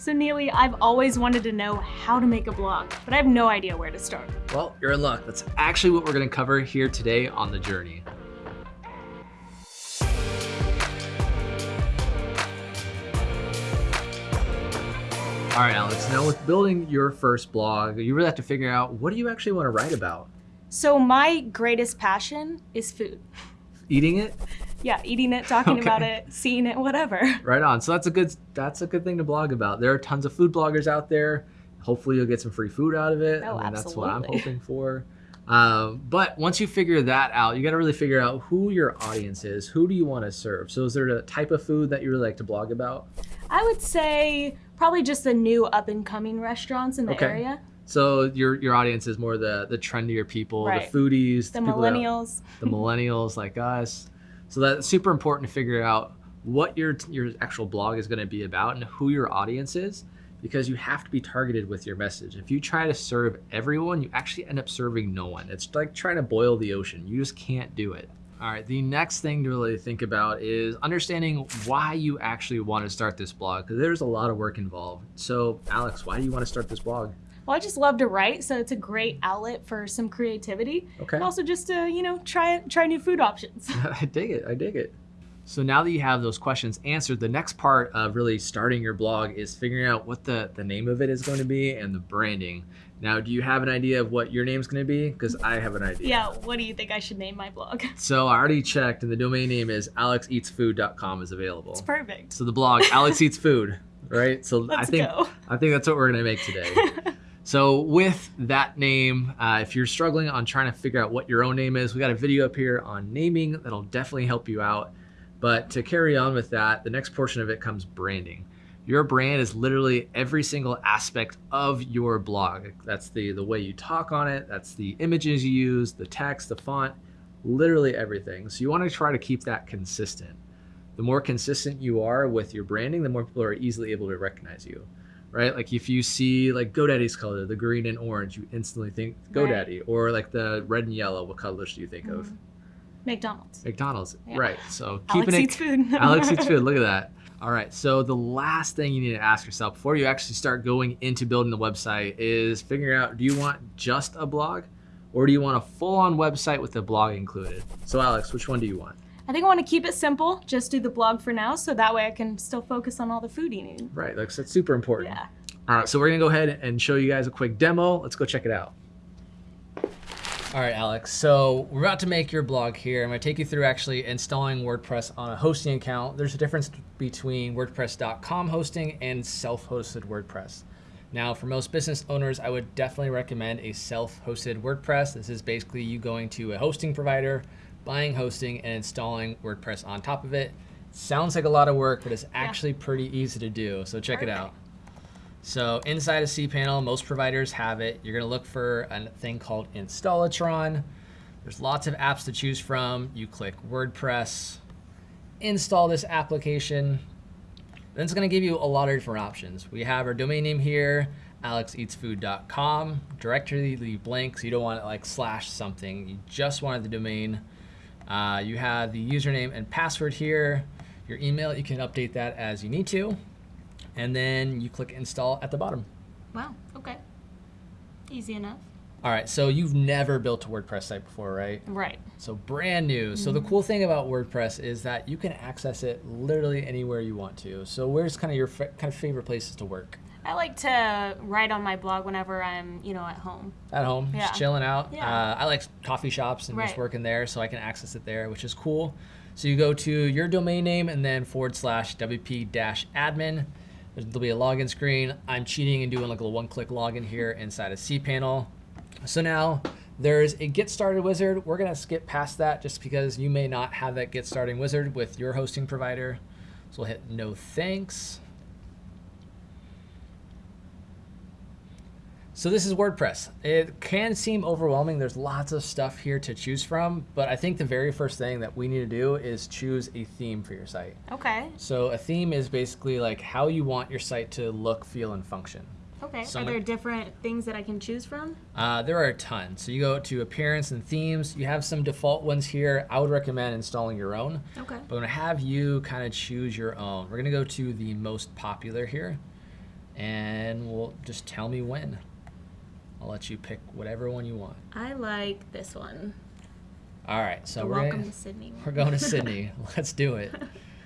So Neely, I've always wanted to know how to make a blog, but I have no idea where to start. Well, you're in luck. That's actually what we're gonna cover here today on The Journey. All right, Alex, now with building your first blog, you really have to figure out what do you actually want to write about? So my greatest passion is food. Eating it? Yeah, eating it, talking Okay. about it, seeing it, whatever. Right on. So that's a good that's a good thing to blog about. There are tons of food bloggers out there. Hopefully you'll get some free food out of it. Oh, I mean, that's what I'm hoping for. Um, but once you figure that out, you got to really figure out who your audience is. Who do you want to serve? So is there a type of food that you really like to blog about? I would say probably just the new up and coming restaurants in the Okay. area. So your your audience is more the the trendier people, Right. the foodies, The that- millennials. the millennials like us. So that's super important to figure out what your your actual blog is going to be about and who your audience is because you have to be targeted with your message. If you try to serve everyone, you actually end up serving no one. It's like trying to boil the ocean. You just can't do it. All right, the next thing to really think about is understanding why you actually want to start this blog because there's a lot of work involved. So, Alex, why do you want to start this blog? Well, I just love to write, so it's a great outlet for some creativity. Okay. And also just to, you know, try try new food options. I dig it. I dig it. So now that you have those questions answered, the next part of really starting your blog is figuring out what the, the name of it is going to be and the branding. Now, do you have an idea of what your name's going to be? Because I have an idea. yeah, what do you think I should name my blog? So I already checked, and the domain name is alexeatsfood.com is available. It's perfect. So the blog, Alex Eats Food, right? So Let's I think go. I think that's what we're gonna make today. So with that name, uh, if you're struggling on trying to figure out what your own name is, we got a video up here on naming that'll definitely help you out. But to carry on with that, the next portion of it comes branding. Your brand is literally every single aspect of your blog. That's the the way you talk on it. That's the images you use, the text, the font, literally everything. So you want to try to keep that consistent. The more consistent you are with your branding, the more people are easily able to recognize you. Right? Like if you see like GoDaddy's color, the green and orange, you instantly think GoDaddy. Or like the red and yellow, what colors do you think of? Mm-hmm. McDonald's. McDonald's. Yeah. Right. So Alex keeping eats it food. Alex eats food. Look at that. All right. So the last thing you need to ask yourself before you actually start going into building the website is figuring out do you want just a blog or do you want a full-on website with the blog included? So Alex, which one do you want? I think I want to keep it simple. Just do the blog for now, so that way I can still focus on all the food eating. Right. Like that's super important. Yeah. All right, so we're gonna go ahead and show you guys a quick demo. Let's go check it out. All right, Alex. So we're about to make your blog here. I'm gonna take you through actually installing WordPress on a hosting account. There's a difference between WordPress.com hosting and self-hosted WordPress. Now, for most business owners, I would definitely recommend a self-hosted WordPress. This is basically you going to a hosting provider, buying hosting, and installing WordPress on top of it. Sounds like a lot of work, but it's actually pretty easy to do. So check it out. So inside of cPanel, most providers have it. You're gonna look for a thing called Installatron. There's lots of apps to choose from. You click WordPress, install this application. Then it's gonna give you a lot of different options. We have our domain name here, alexeatsfood.com. Directory leave blank, so you don't want it like slash something. You just wanted the domain. Uh, you have the username and password here. Your email, you can update that as you need to and then you click install at the bottom. Wow. Okay. Easy enough. All right, so you've never built a WordPress site before, right? Right. So brand new. So the cool thing about WordPress is that you can access it literally anywhere you want to. So where's kind of your kind of favorite places to work? I like to write on my blog whenever I'm, you know, at home. At home, Yeah. just chilling out. Yeah. Uh, I like coffee shops and just working there, so I can access it there, which is cool. So you go to your domain name and then forward slash WP dash admin. There'll be a login screen. I'm cheating and doing like a one-click login here inside of cPanel. So now there's a get started wizard. We're gonna skip past that just because you may not have that get starting wizard with your hosting provider. So we'll hit no thanks. So this is WordPress. It can seem overwhelming. There's lots of stuff here to choose from, but I think the very first thing that we need to do is choose a theme for your site. Okay. So a theme is basically like how you want your site to look, feel, and function. Okay. So Are there different things that I can choose from? Uh, there are a ton. So you go to appearance and themes. You have some default ones here. I would recommend installing your own. Okay. But I'm gonna have you kind of choose your own. We're gonna go to the most popular here. and we'll just tell me when. I'll let you pick whatever one you want. I like this one. All right, so The we're Welcome to Sydney. we're going to Sydney. Let's do it.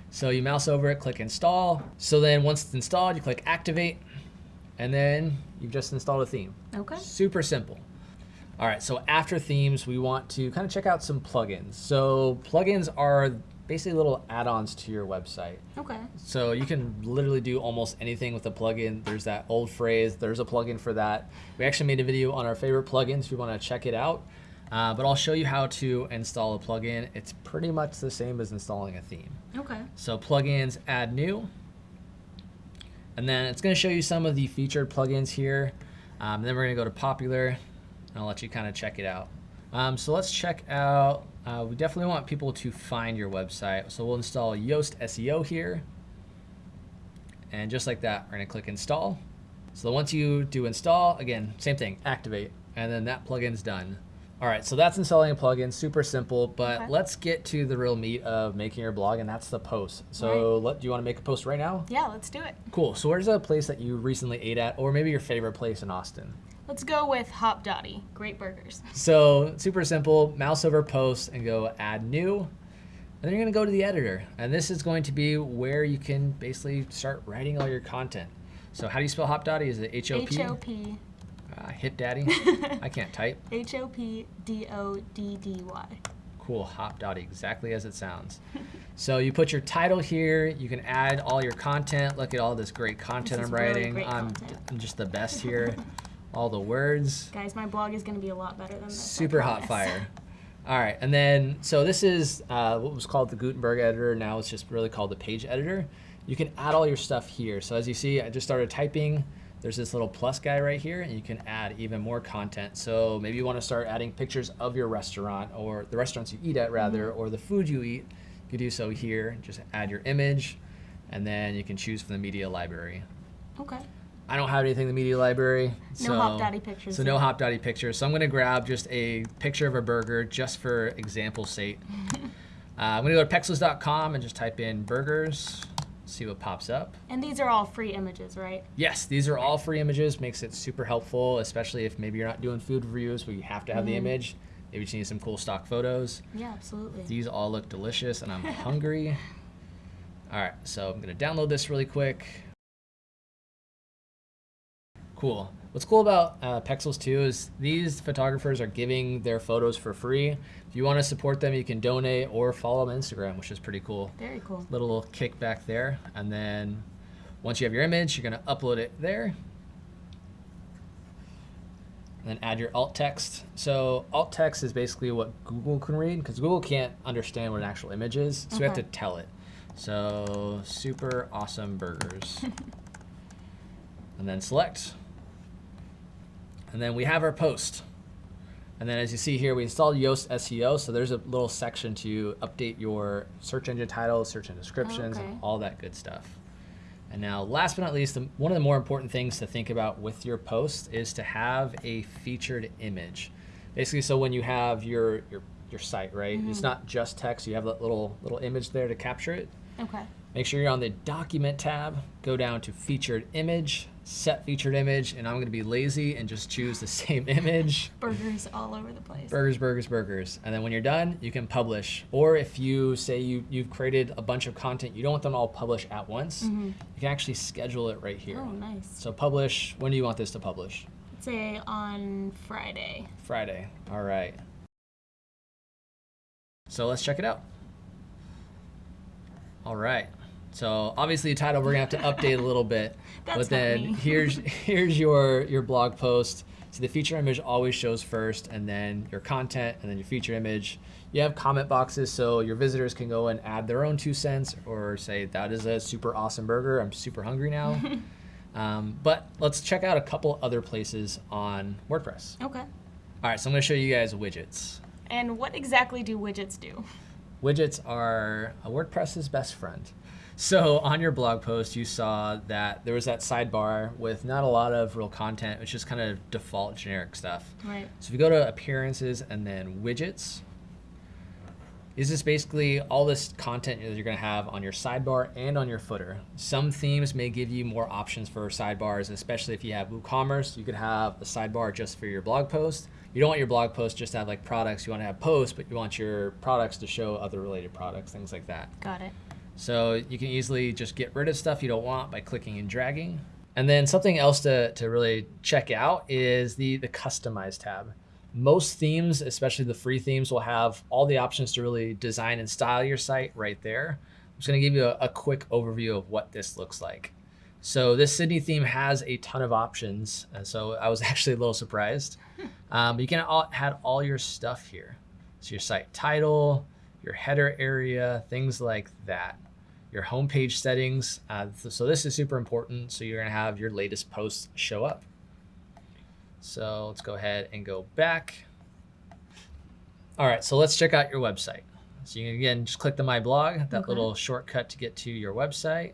So you mouse over it, click install. So then once it's installed, you click activate, and then you've just installed a theme. Okay. Super simple. All right, so after themes, we want to kind of check out some plugins. So plugins are basically little add-ons to your website. Okay. So you can literally do almost anything with a plugin. There's that old phrase, there's a plugin for that. We actually made a video on our favorite plugins if you want to check it out. Uh, but I'll show you how to install a plugin. It's pretty much the same as installing a theme. Okay. So plugins, add new. And then it's going to show you some of the featured plugins here. Um, then we're going to go to popular, and I'll let you kind of check it out. Um, so let's check out, uh, we definitely want people to find your website. So we'll install Yoast SEO here. And just like that, we're going to click install. So once you do install, again, same thing, activate, and then that plugin's done. All right, so that's installing a plugin, super simple, but Okay. let's get to the real meat of making your blog, and that's the post. So let, do you want to make a post right now? Yeah, let's do it. Cool. So where's a place that you recently ate at, or maybe your favorite place in Austin? Let's go with Hopdoddy. Great burgers. So super simple, mouse over post and go add new. And then you're gonna go to the editor. And this is going to be where you can basically start writing all your content. So how do you spell Hopdoddy? Is it H-O-P? H O P Uh, Hip Daddy? I can't type. H O P D O D D Y. Cool, Hop Dotty, exactly as it sounds. So you put your title here. You can add all your content. Look at all this great content is I'm really writing. great I'm, content. I'm just the best here. all the words. Guys, my blog is going to be a lot better than this. Super hot fire. All right, and then so this is uh, what was called the Gutenberg editor. Now it's just really called the page editor. You can add all your stuff here. So as you see, I just started typing. There's this little plus guy right here, and you can add even more content. So maybe you want to start adding pictures of your restaurant or the restaurants you eat at, rather, or the food you eat. You can do so here. Just add your image, and then you can choose from the media library. Okay. I don't have anything in the media library. No so, Hop Daddy pictures So no. Hop Daddy pictures. So I'm gonna grab just a picture of a burger just for example's sake. uh, I'm gonna go to pexels.com and just type in burgers, see what pops up. And these are all free images, right? Yes, these are all free images. Makes it super helpful, especially if maybe you're not doing food reviews where you have to have the image. Maybe you just need some cool stock photos. Yeah, absolutely. These all look delicious and I'm hungry. All right, so I'm gonna download this really quick. Cool. What's cool about uh, Pexels too is these photographers are giving their photos for free. If you want to support them, you can donate or follow them on Instagram, which is pretty cool. Very cool. Little kickback there, and then once you have your image, you're gonna upload it there. And then add your alt text. So alt text is basically what Google can read because Google can't understand what an actual image is, so we have to tell it. So super awesome burgers. and then select. And then we have our post. And then as you see here, we installed Yoast SEO. So there's a little section to update your search engine titles, search engine descriptions, Okay. and all that good stuff. And now, last but not least, the, one of the more important things to think about with your post is to have a featured image. Basically, so when you have your your, your site, right? It's mm-hmm. not just text. You have that little little image there to capture it. Okay. Make sure you're on the document tab, go down to featured image, set featured image, and I'm gonna be lazy and just choose the same image. Burgers all over the place. Burgers, burgers, burgers. And then when you're done, you can publish. Or if you say you, you've created a bunch of content, you don't want them all published at once, mm-hmm. you can actually schedule it right here. Oh, nice. So publish, when do you want this to publish? Let's say on Friday. Friday. All right. So let's check it out. All right. So obviously the title we're gonna have to update a little bit, but then here's here's your your blog post. So the feature image always shows first, and then your content, and then your feature image. You have comment boxes, so your visitors can go and add their own two cents, or say that is a super awesome burger. I'm super hungry now. um, but let's check out a couple other places on WordPress. Okay. All right, so I'm going to show you guys widgets. And what exactly do widgets do? Widgets are a WordPress's best friend. So on your blog post, you saw that there was that sidebar with not a lot of real content, which is kind of default generic stuff. Right. So if you go to appearances and then widgets, is this basically all this content that you're going to have on your sidebar and on your footer. Some themes may give you more options for sidebars, especially if you have WooCommerce. You could have a sidebar just for your blog post. You don't want your blog post just to have like products. You want to have posts, but you want your products to show other related products, things like that. Got it. So you can easily just get rid of stuff you don't want by clicking and dragging. And then something else to, to really check out is the, the customize tab most themes, especially the free themes, will have all the options to really design and style your site right there. I'm just gonna give you a, a quick overview of what this looks like. So this Sydney theme has a ton of options. And so I was actually a little surprised. Um, but you can all, add all your stuff here. So your site title, your header area, things like that. Your homepage settings. Uh, so this is super important. So you're gonna have your latest posts show up. So let's go ahead and go back. All right, so let's check out your website. So you can again just click the My Blog, that Okay. little shortcut to get to your website.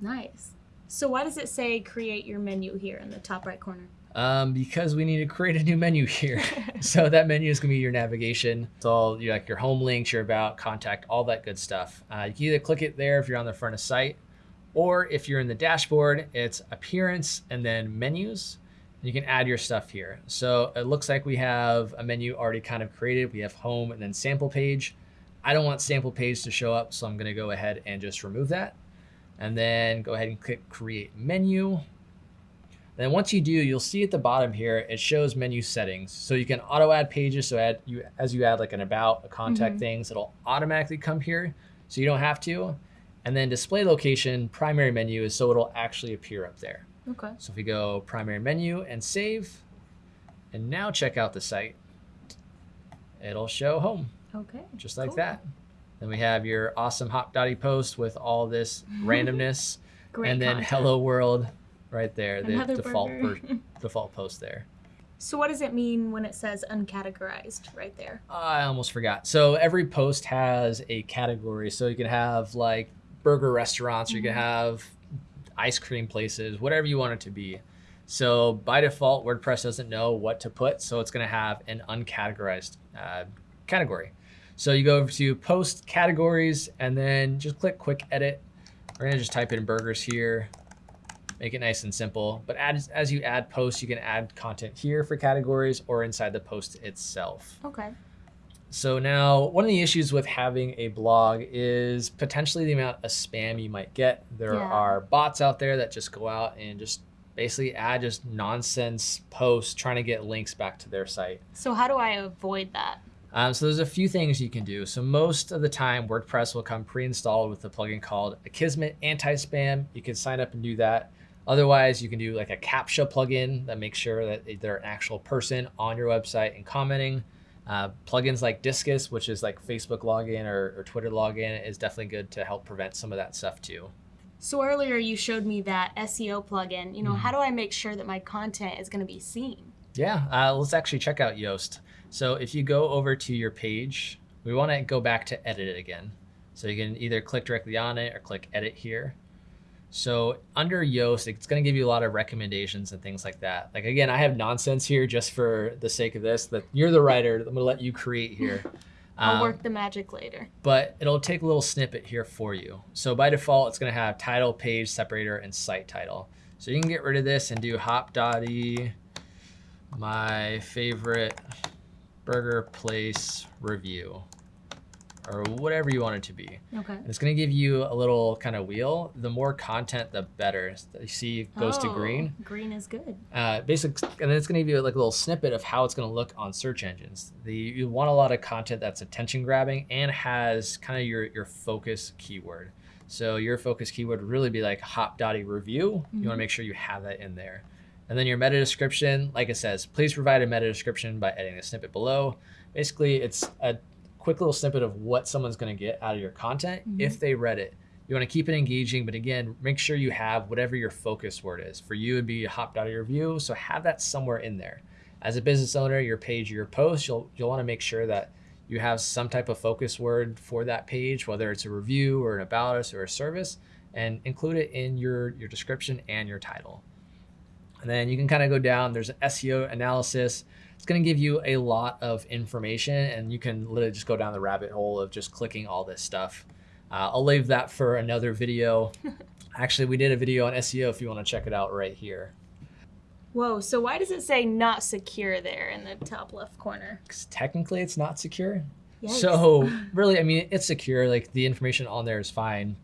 Nice. So why does it say create your menu here in the top right corner? Um, because we need to create a new menu here. so that menu is gonna be your navigation. It's all your, like your home links, your about, contact, all that good stuff. Uh, you can either click it there if you're on the front of site, or if you're in the dashboard, it's appearance and then menus. You can add your stuff here. So it looks like we have a menu already kind of created. We have home and then sample page. I don't want sample page to show up, so I'm gonna go ahead and just remove that. And then go ahead and click create menu. Then once you do, you'll see at the bottom here, it shows menu settings. So you can auto add pages. So add you as you add like an about, a contact Mhm. things, it'll automatically come here. So you don't have to. And then display location, primary menu is so it'll actually appear up there. Okay. So if we go primary menu and save, and now check out the site, it'll show home Okay. just like Cool. that. Then we have your awesome Hopdoddy post with all this randomness, Great. and then content. hello world right there, the Another default ver- default post there. So what does it mean when it says uncategorized right there? I almost forgot. So every post has a category. So you can have like burger restaurants, or you can Mhm. have ice cream places, whatever you want it to be. So by default, WordPress doesn't know what to put, so it's going to have an uncategorized uh, category. So you go over to post categories and then just click quick edit. We're going to just type in burgers here. Make it nice and simple. But as, as you add posts, you can add content here for categories or inside the post itself. Okay. So now, one of the issues with having a blog is potentially the amount of spam you might get. There Yeah. are bots out there that just go out and just basically add just nonsense posts trying to get links back to their site. So how do I avoid that? Um, so there's a few things you can do. So most of the time, WordPress will come pre-installed with a plugin called Akismet Anti-Spam. You can sign up and do that. Otherwise, you can do like a CAPTCHA plugin that makes sure that they're an actual person on your website and commenting. Uh, plugins like Disqus, which is like Facebook login or, or Twitter login, is definitely good to help prevent some of that stuff too. So earlier you showed me that SEO plugin. You know, Mhm. how do I make sure that my content is going to be seen? Yeah, uh, let's actually check out Yoast. So if you go over to your page, we want to go back to edit it again. So you can either click directly on it or click edit here. So under Yoast, it's going to give you a lot of recommendations and things like that. Like again, I have nonsense here just for the sake of this. That you're the writer. I'm going to let you create here. I'll Um, work the magic later. but it'll take a little snippet here for you. So by default, it's going to have title, page, separator, and site title. So you can get rid of this and do hopdoddy, my favorite burger place review, or whatever you want it to be. Okay. And it's going to give you a little kind of wheel. The more content, the better. You see, it goes to Oh, green Green is good. uh, basic, and then it's going to give you like a little snippet of how it's going to look on search engines. The you want a lot of content that's attention grabbing and has kind of your your focus keyword. So your focus keyword would really be like hopdoddy review. You want to make sure you have that in there. And then your meta description, like it says, please provide a meta description by editing the snippet below. Basically, it's a quick little snippet of what someone's going to get out of your content Mhm. if they read it. You want to keep it engaging, but again, make sure you have whatever your focus word is. For you, it'd be hopdoddy review, so have that somewhere in there. As a business owner, your page, your post, you'll you'll want to make sure that you have some type of focus word for that page, whether it's a review or an about us or a service, and include it in your your description and your title. And then you can kind of go down, there's an SEO analysis. It's going to give you a lot of information and you can literally just go down the rabbit hole of just clicking all this stuff. Uh, I'll leave that for another video. Actually, we did a video on SEO if you want to check it out right here. Whoa, so why does it say not secure there in the top left corner? Because technically it's not secure. Yikes. So really, I mean, it's secure. Like the information on there is fine.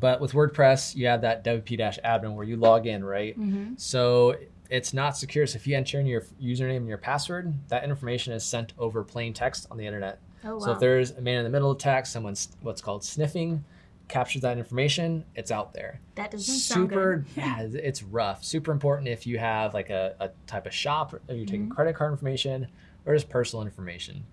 But with WordPress, you have that wp-admin where you log in, right? Mm-hmm. So it's not secure. So if you enter in your username and your password, that information is sent over plain text on the internet. Oh, wow. So if there's a man in the middle attack, someone's what's called sniffing, captures that information, it's out there. that doesn't sound Super, good. yeah, it's rough. Super important if you have like a, a type of shop, or you're taking Mhm. credit card information or just personal information.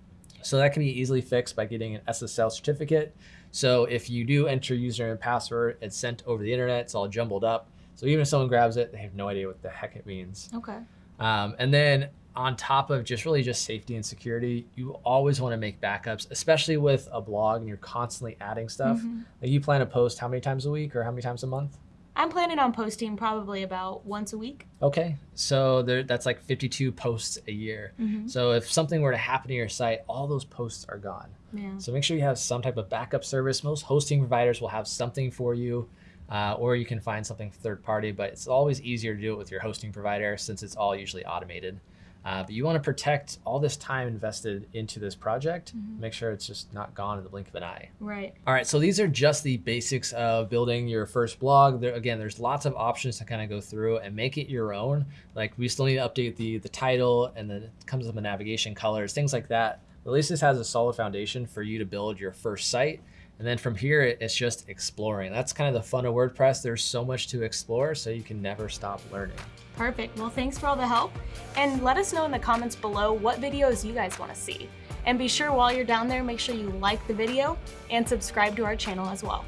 So that can be easily fixed by getting an SSL certificate. So if you do enter username and password, it's sent over the internet, it's all jumbled up. So even if someone grabs it, they have no idea what the heck it means. Okay. Um, and then on top of just really just safety and security, you always want to make backups, especially with a blog and you're constantly adding stuff. Mhm. Like you plan to post how many times a week or how many times a month? I'm planning on posting probably about once a week. Okay, so there, that's like 52 posts a year. Mm-hmm. So if something were to happen to your site, all those posts are gone. Yeah. So make sure you have some type of backup service. Most hosting providers will have something for you, uh, or you can find something third party, but it's always easier to do it with your hosting provider since it's all usually automated. Uh, but you want to protect all this time invested into this project, Mhm. make sure it's just not gone in the blink of an eye. Right. All right, so these are just the basics of building your first blog. There, again, there's lots of options to kind of go through and make it your own. Like we still need to update the the title and then it comes with the navigation colors, things like that. But at least this has a solid foundation for you to build your first site. And then from here, it's just exploring. That's kind of the fun of WordPress. There's so much to explore, so you can never stop learning. Perfect. Well, thanks for all the help. And let us know in the comments below what videos you guys want to see. And be sure while you're down there, make sure you like the video and subscribe to our channel as well.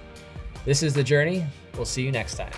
This is The Journey. We'll see you next time.